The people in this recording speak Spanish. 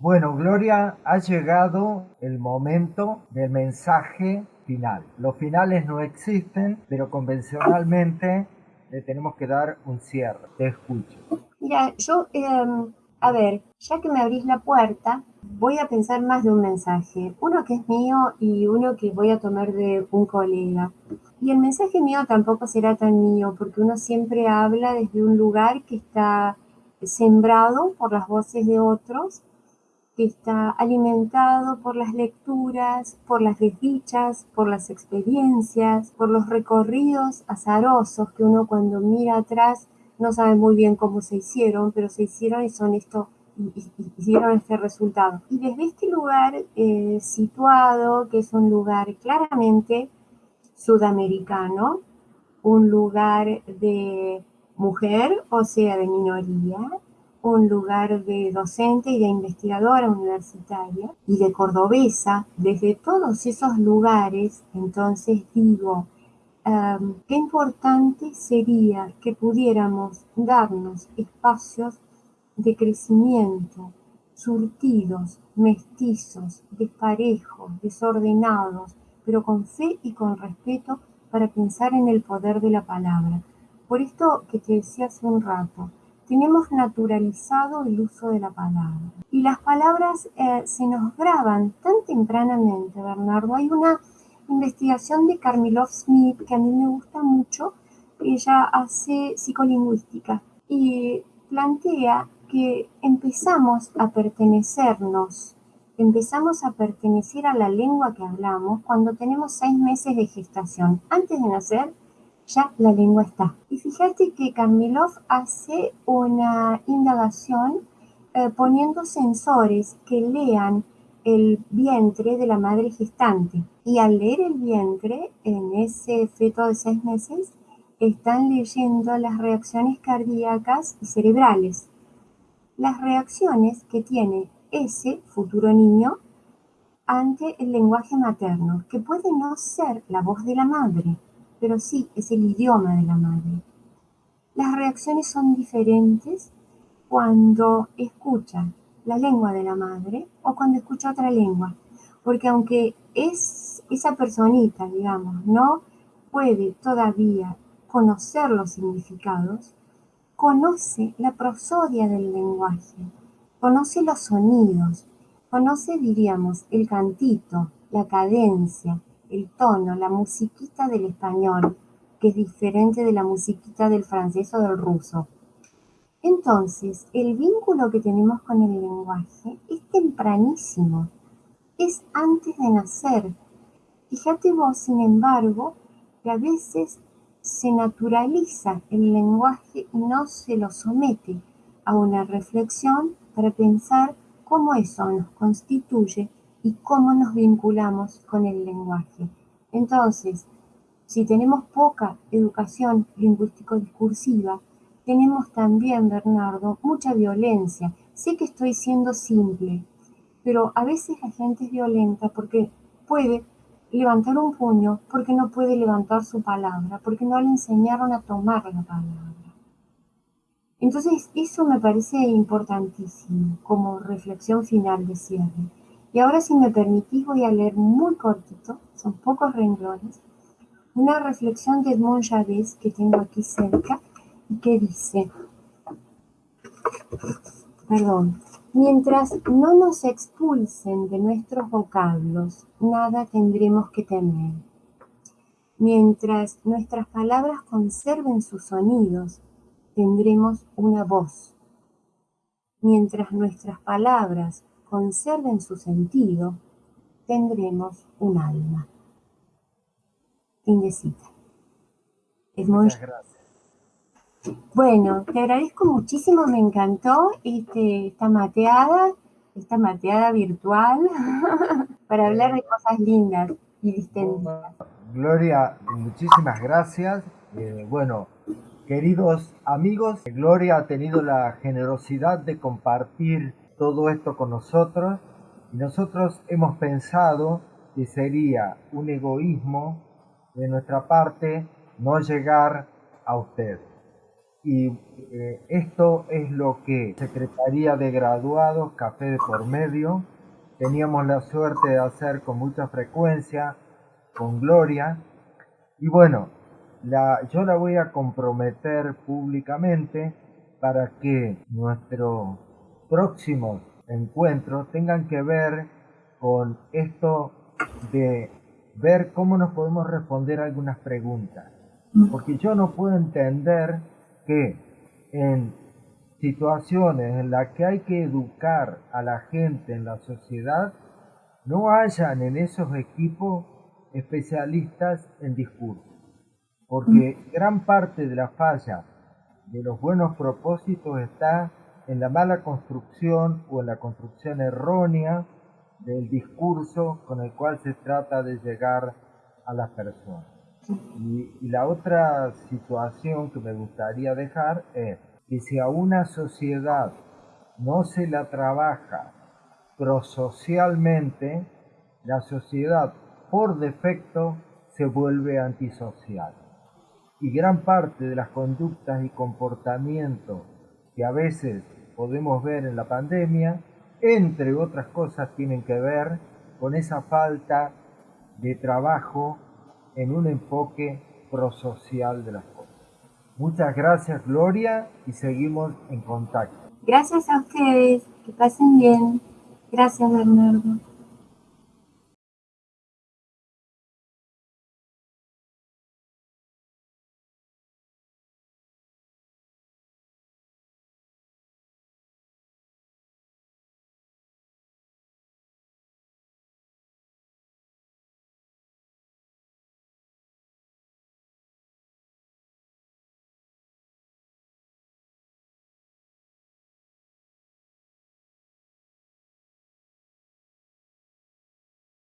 Bueno, Gloria, ha llegado el momento del mensaje final. Los finales no existen, pero convencionalmente le tenemos que dar un cierre. Te escucho. Mira, yo, em, a ver, ya que me abrís la puerta, voy a pensar más de un mensaje. Uno que es mío y uno que voy a tomar de un colega. Y el mensaje mío tampoco será tan mío, porque uno siempre habla desde un lugar que está sembrado por las voces de otros que está alimentado por las lecturas, por las desdichas, por las experiencias, por los recorridos azarosos que uno cuando mira atrás no sabe muy bien cómo se hicieron, pero se hicieron y son esto hicieron este resultado. Y desde este lugar eh, situado, que es un lugar claramente sudamericano, un lugar de mujer, o sea, de minoría, un lugar de docente y de investigadora universitaria y de cordobesa, desde todos esos lugares, entonces digo, qué importante sería que pudiéramos darnos espacios de crecimiento, surtidos, mestizos, desparejos, desordenados, pero con fe y con respeto para pensar en el poder de la palabra. Por esto que te decía hace un rato, tenemos naturalizado el uso de la palabra. Y las palabras eh, se nos graban tan tempranamente, Bernardo. Hay una investigación de Carmilov Smith que a mí me gusta mucho. Ella hace psicolingüística y plantea que empezamos a pertenecernos, empezamos a pertenecer a la lengua que hablamos cuando tenemos seis meses de gestación. Antes de nacer, ya la lengua está. Y fíjate que Kamilov hace una indagación eh, poniendo sensores que lean el vientre de la madre gestante. Y al leer el vientre, en ese feto de seis meses, están leyendo las reacciones cardíacas y cerebrales. Las reacciones que tiene ese futuro niño ante el lenguaje materno, que puede no ser la voz de la madre, pero sí es el idioma de la madre. Las reacciones son diferentes cuando escucha la lengua de la madre o cuando escucha otra lengua, porque aunque es esa personita, digamos, no puede todavía conocer los significados, conoce la prosodia del lenguaje, conoce los sonidos, conoce, diríamos, el cantito, la cadencia, el tono, la musiquita del español, que es diferente de la musiquita del francés o del ruso. Entonces, el vínculo que tenemos con el lenguaje es tempranísimo, es antes de nacer. Fíjate vos, sin embargo, que a veces se naturaliza el lenguaje y no se lo somete a una reflexión para pensar cómo eso nos constituye y cómo nos vinculamos con el lenguaje. Entonces, si tenemos poca educación lingüístico-discursiva, tenemos también, Bernardo, mucha violencia. Sé que estoy siendo simple, pero a veces la gente es violenta porque puede levantar un puño, porque no puede levantar su palabra, porque no le enseñaron a tomar la palabra. Entonces, eso me parece importantísimo como reflexión final de cierre. Y ahora si me permitís voy a leer muy cortito, son pocos renglones, una reflexión de Edmond Javés que tengo aquí cerca y que dice, perdón, mientras no nos expulsen de nuestros vocablos, nada tendremos que temer. Mientras nuestras palabras conserven sus sonidos, tendremos una voz. Mientras nuestras palabras conserven su sentido, tendremos un alma. Indecita. Es Muchas gracias. Bueno, te agradezco muchísimo, me encantó este, esta mateada, esta mateada virtual, para hablar de cosas lindas y distendidas. Gloria, muchísimas gracias. Eh, bueno, queridos amigos, Gloria ha tenido la generosidad de compartir todo esto con nosotros y nosotros hemos pensado que sería un egoísmo de nuestra parte no llegar a usted. Y eh, esto es lo que Secretaría de Graduados, Café de por Medio, teníamos la suerte de hacer con mucha frecuencia, con Gloria. Y bueno, la, yo la voy a comprometer públicamente para que nuestros próximos encuentros tengan que ver con esto de ver cómo nos podemos responder algunas preguntas. Porque yo no puedo entender que en situaciones en las que hay que educar a la gente en la sociedad, no hayan en esos equipos especialistas en discurso. Porque gran parte de la falla de los buenos propósitos está en la mala construcción o en la construcción errónea del discurso con el cual se trata de llegar a las personas. Y, la otra situación que me gustaría dejar es que si a una sociedad no se la trabaja prosocialmente, la sociedad por defecto se vuelve antisocial. Y gran parte de las conductas y comportamientos que a veces podemos ver en la pandemia, entre otras cosas, tienen que ver con esa falta de trabajo en un enfoque prosocial de las cosas. Muchas gracias Gloria y seguimos en contacto. Gracias a ustedes, que pasen bien. Gracias Bernardo.